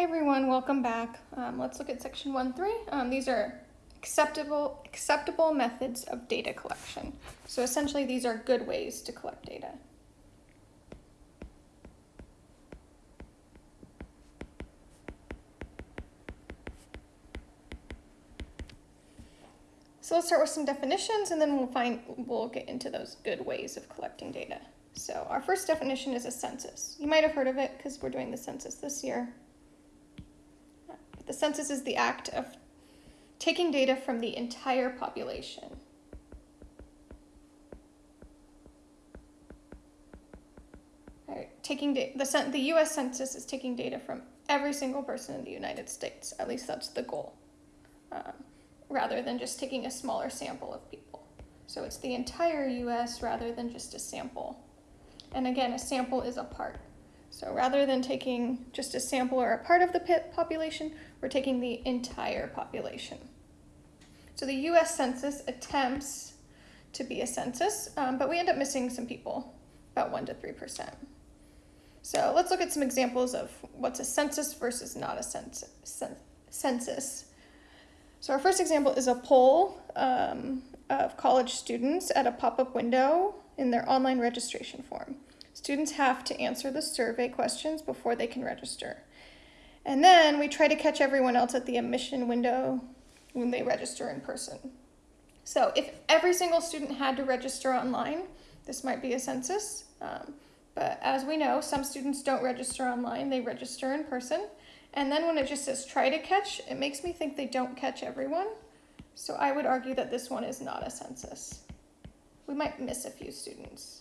Everyone, welcome back. Um, let's look at section 1.3. Um, these are acceptable, acceptable methods of data collection. So essentially these are good ways to collect data. So let's start with some definitions and then we'll find we'll get into those good ways of collecting data. So our first definition is a census. You might have heard of it because we're doing the census this year. The census is the act of taking data from the entire population. Right, taking the, the U.S. Census is taking data from every single person in the United States. At least that's the goal. Um, rather than just taking a smaller sample of people. So it's the entire US rather than just a sample. And again, a sample is a part. So rather than taking just a sample or a part of the population, we're taking the entire population. So the US Census attempts to be a census, um, but we end up missing some people, about 1% to 3%. So let's look at some examples of what's a census versus not a census. So our first example is a poll um, of college students at a pop-up window in their online registration form. Students have to answer the survey questions before they can register. And then we try to catch everyone else at the admission window when they register in person. So if every single student had to register online, this might be a census. Um, but as we know, some students don't register online, they register in person. And then when it just says try to catch, it makes me think they don't catch everyone. So I would argue that this one is not a census. We might miss a few students.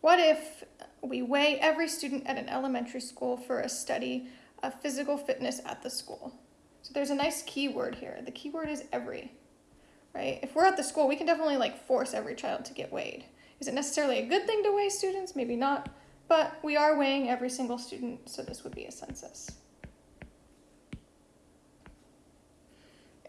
What if we weigh every student at an elementary school for a study of physical fitness at the school? So there's a nice keyword here. The keyword is every, right? If we're at the school, we can definitely like force every child to get weighed. Is it necessarily a good thing to weigh students? Maybe not. But we are weighing every single student, so this would be a census.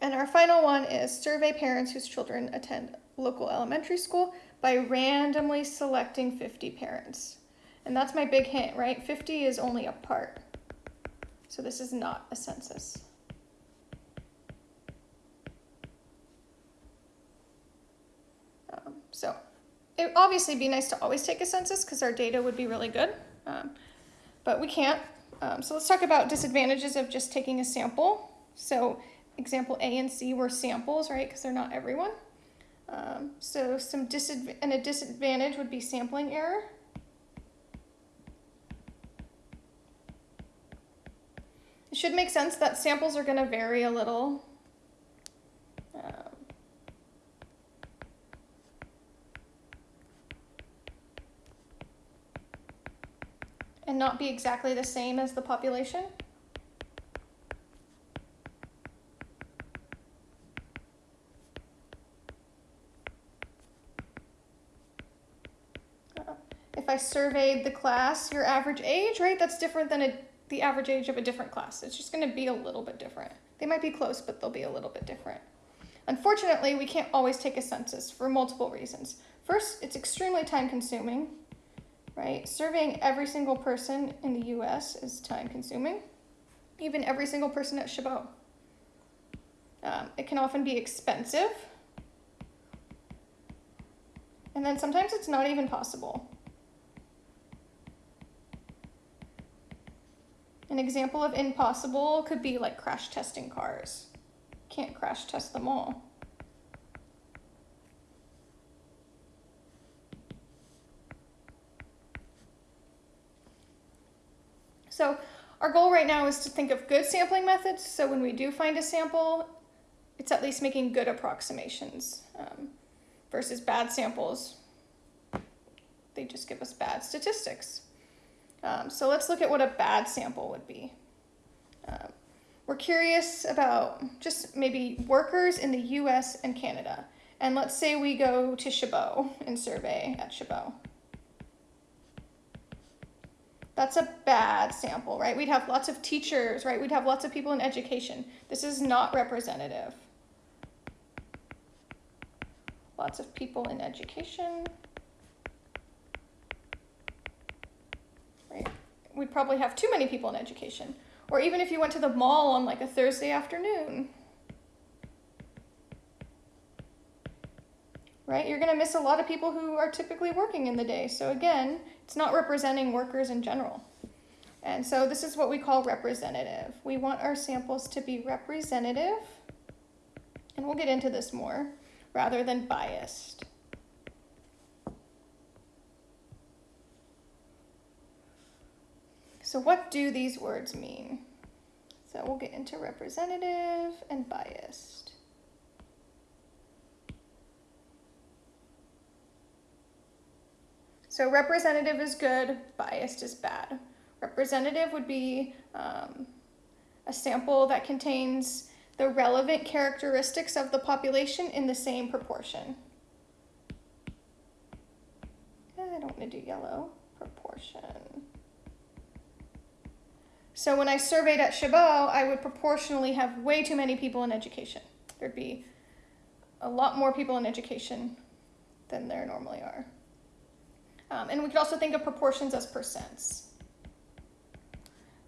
And our final one is survey parents whose children attend local elementary school by randomly selecting 50 parents. And that's my big hint, right? 50 is only a part. So this is not a census. Um, so it obviously be nice to always take a census because our data would be really good, um, but we can't. Um, so let's talk about disadvantages of just taking a sample. So example A and C were samples, right, because they're not everyone. Um, so some disadv and a disadvantage would be sampling error. It should make sense that samples are going to vary a little. Um, and not be exactly the same as the population? Surveyed the class, your average age, right, that's different than a, the average age of a different class. It's just going to be a little bit different. They might be close, but they'll be a little bit different. Unfortunately, we can't always take a census for multiple reasons. First, it's extremely time consuming right? Surveying every single person in the US is time consuming, even every single person at Chabot. Um, it can often be expensive. And then sometimes it's not even possible. An example of impossible could be like crash testing cars. Can't crash test them all. So our goal right now is to think of good sampling methods. So when we do find a sample, it's at least making good approximations um, versus bad samples. They just give us bad statistics. Um, so let's look at what a bad sample would be. Um, we're curious about just maybe workers in the US and Canada. And let's say we go to Chabot and survey at Chabot. That's a bad sample, right? We'd have lots of teachers, right? We'd have lots of people in education. This is not representative. Lots of people in education. Right? We'd probably have too many people in education. Or even if you went to the mall on like a Thursday afternoon. Right? You're going to miss a lot of people who are typically working in the day. So again, it's not representing workers in general. And so this is what we call representative. We want our samples to be representative, and we'll get into this more, rather than biased. So what do these words mean? So we'll get into representative and biased. So representative is good, biased is bad. Representative would be um, a sample that contains the relevant characteristics of the population in the same proportion. I don't want to do yellow. Proportion. So when I surveyed at Chabot, I would proportionally have way too many people in education. There'd be a lot more people in education than there normally are. Um, and we could also think of proportions as percents.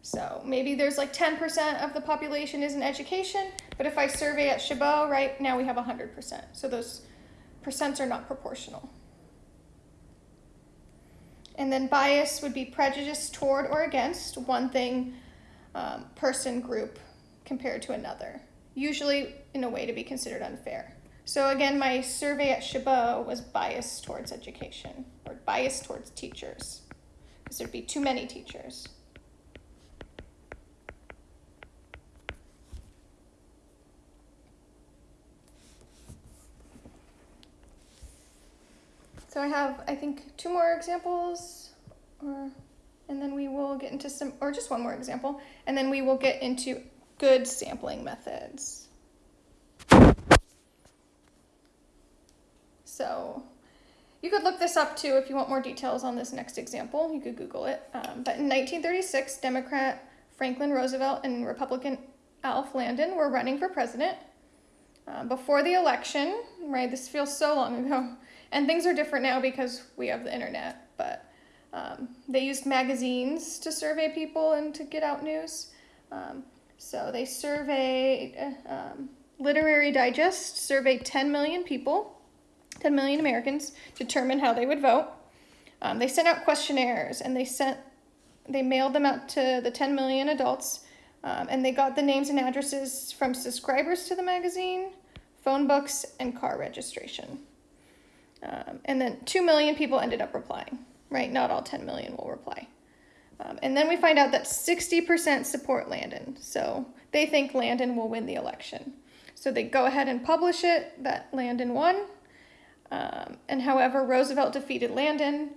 So maybe there's like 10% of the population is in education, but if I survey at Chabot, right now we have 100%. So those percents are not proportional. And then bias would be prejudice toward or against one thing, um, person, group compared to another, usually in a way to be considered unfair. So again, my survey at Chabot was biased towards education or biased towards teachers because there'd be too many teachers. So I have, I think, two more examples, or, and then we will get into some, or just one more example, and then we will get into good sampling methods. So you could look this up too if you want more details on this next example. You could Google it. Um, but in 1936, Democrat Franklin Roosevelt and Republican Alf Landon were running for president. Uh, before the election, right, this feels so long ago, and things are different now because we have the internet, but um, they used magazines to survey people and to get out news. Um, so they surveyed, um, Literary Digest surveyed 10 million people, 10 million Americans, determine how they would vote. Um, they sent out questionnaires and they sent, they mailed them out to the 10 million adults, um, and they got the names and addresses from subscribers to the magazine, phone books, and car registration. Um, and then 2 million people ended up replying, right? Not all 10 million will reply. Um, and then we find out that 60% support Landon. So they think Landon will win the election. So they go ahead and publish it that Landon won. Um, and however, Roosevelt defeated Landon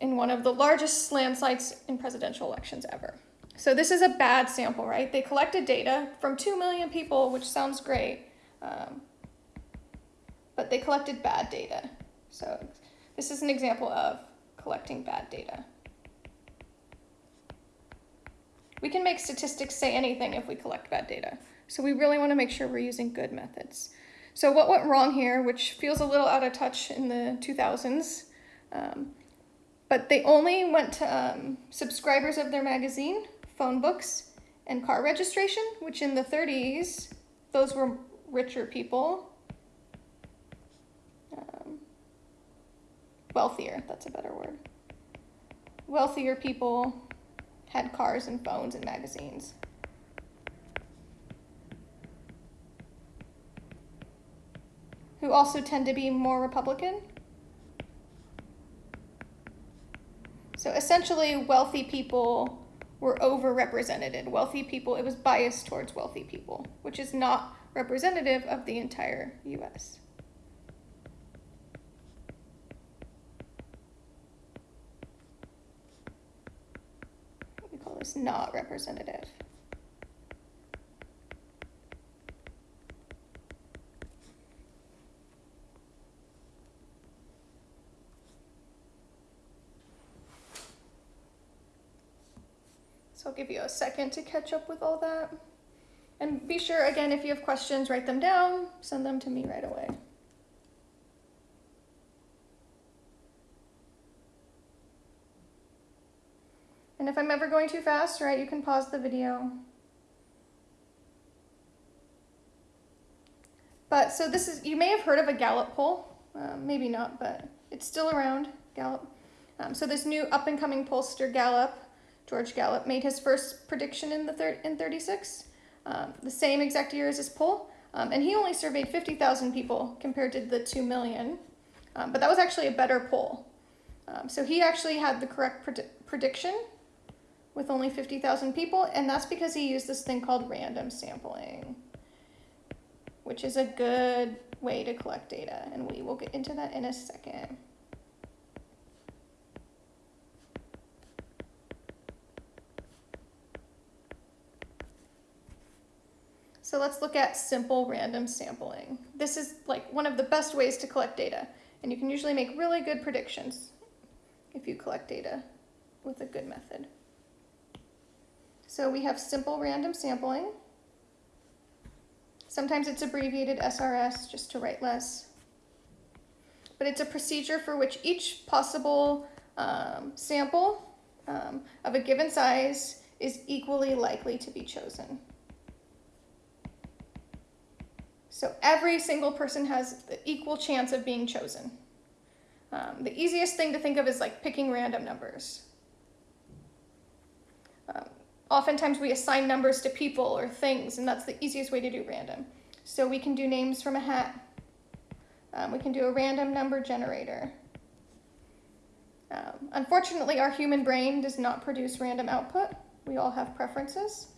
in one of the largest landslides in presidential elections ever. So this is a bad sample, right? They collected data from 2 million people, which sounds great. Um, but they collected bad data. So this is an example of collecting bad data. We can make statistics say anything if we collect bad data. So we really want to make sure we're using good methods. So what went wrong here, which feels a little out of touch in the 2000s, um, but they only went to um, subscribers of their magazine, phone books, and car registration, which in the 30s, those were richer people wealthier, that's a better word. Wealthier people had cars and phones and magazines. Who also tend to be more Republican. So essentially, wealthy people were overrepresented. Wealthy people, it was biased towards wealthy people, which is not representative of the entire US. Was not representative. So I'll give you a second to catch up with all that. And be sure, again, if you have questions, write them down, send them to me right away. And if I'm ever going too fast, right, you can pause the video. But so this is, you may have heard of a Gallup poll, uh, maybe not, but it's still around, Gallup. Um, so this new up and coming pollster, Gallup, George Gallup, made his first prediction in the thir- in 36, um, the same exact year as his poll, um, and he only surveyed 50,000 people compared to the 2 million. Um, but that was actually a better poll. Um, so he actually had the correct pred- prediction with only 50,000 people, and that's because he used this thing called random sampling, which is a good way to collect data, and we will get into that in a second. So let's look at simple random sampling. This is like one of the best ways to collect data, and you can usually make really good predictions if you collect data with a good method. So we have simple random sampling. Sometimes it's abbreviated SRS just to write less. But it's a procedure for which each possible um, sample um, of a given size is equally likely to be chosen. So every single person has the equal chance of being chosen. Um, the easiest thing to think of is like picking random numbers. Oftentimes we assign numbers to people or things, and that's the easiest way to do random. So we can do names from a hat. Um, we can do a random number generator. Um, unfortunately, our human brain does not produce random output. We all have preferences.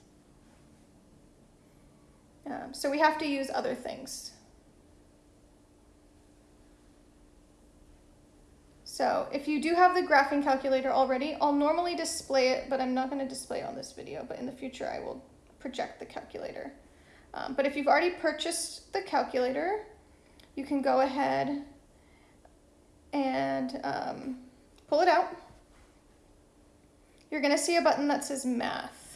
Um, so we have to use other things. So if you do have the graphing calculator already, I'll normally display it, but I'm not going to display it on this video, but in the future I will project the calculator. Um, but if you've already purchased the calculator, you can go ahead and um, pull it out. You're going to see a button that says Math.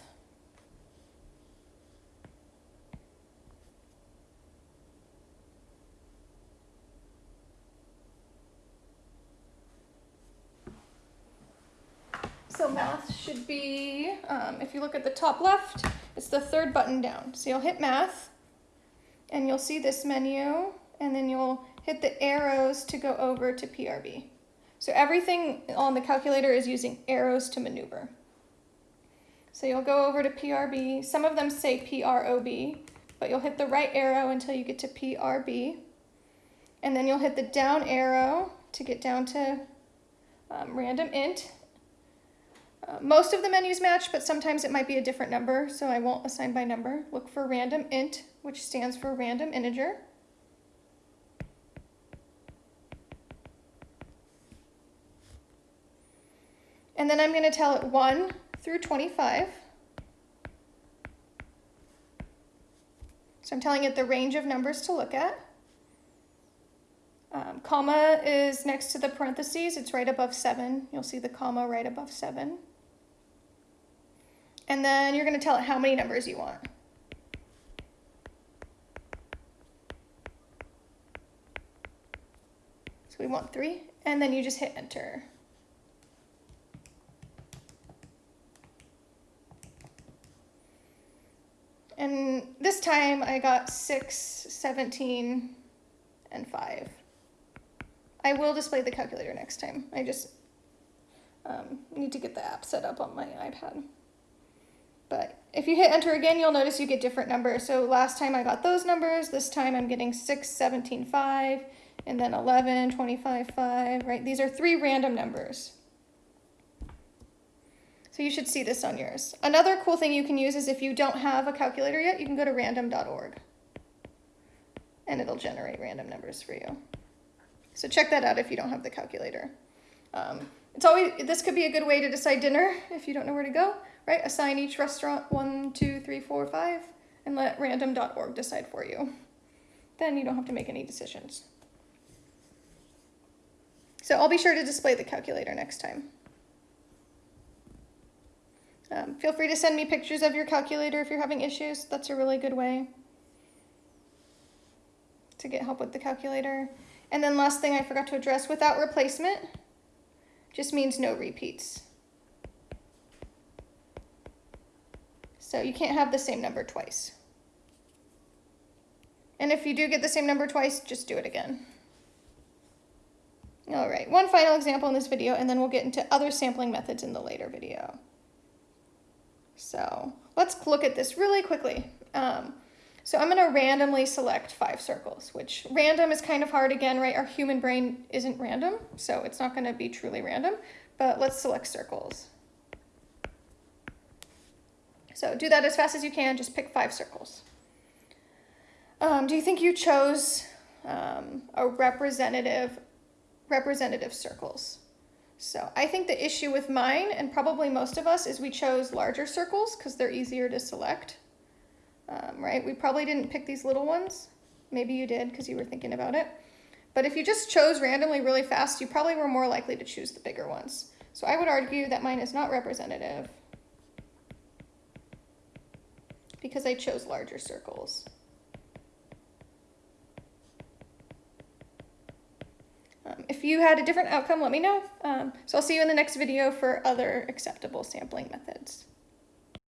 So math be, um, if you look at the top left, it's the third button down. So you'll hit math and you'll see this menu and then you'll hit the arrows to go over to PRB. So everything on the calculator is using arrows to maneuver. So you'll go over to PRB. Some of them say PROB, but you'll hit the right arrow until you get to PRB. And then you'll hit the down arrow to get down to um, random int most of the menus match, but sometimes it might be a different number, so I won't assign by number. Look for random int, which stands for random integer. And then I'm going to tell it 1 through 25. So I'm telling it the range of numbers to look at. Um, comma is next to the parentheses. It's right above 7. You'll see the comma right above 7. And then you're going to tell it how many numbers you want. So we want three, and then you just hit enter. And this time I got 6, 17, and 5. I will display the calculator next time. I just um, need to get the app set up on my iPad. But if you hit enter again, you'll notice you get different numbers. So last time I got those numbers, this time I'm getting 6, 17, 5, and then 11, 25, 5, right? These are three random numbers. So you should see this on yours. Another cool thing you can use is if you don't have a calculator yet, you can go to random.org and it'll generate random numbers for you. So check that out if you don't have the calculator. Um, it's always this could be a good way to decide dinner if you don't know where to go right? Assign each restaurant one, two, three, four, five, and let random.org decide for you. Then you don't have to make any decisions. So I'll be sure to display the calculator next time. Um, feel free to send me pictures of your calculator if you're having issues. That's a really good way to get help with the calculator. And then last thing I forgot to address, without replacement just means no repeats. So you can't have the same number twice. And if you do get the same number twice, just do it again. All right, one final example in this video, and then we'll get into other sampling methods in the later video. So let's look at this really quickly. Um, so I'm gonna randomly select five circles, which random is kind of hard again, right? Our human brain isn't random, so it's not gonna be truly random, but let's select circles. So do that as fast as you can, just pick five circles. Um, do you think you chose um, a representative, representative circles? So I think the issue with mine, and probably most of us, is we chose larger circles because they're easier to select, um, right? We probably didn't pick these little ones. Maybe you did because you were thinking about it. But if you just chose randomly really fast, you probably were more likely to choose the bigger ones. So I would argue that mine is not representative because I chose larger circles. Um, if you had a different outcome, let me know. Um, so I'll see you in the next video for other acceptable sampling methods.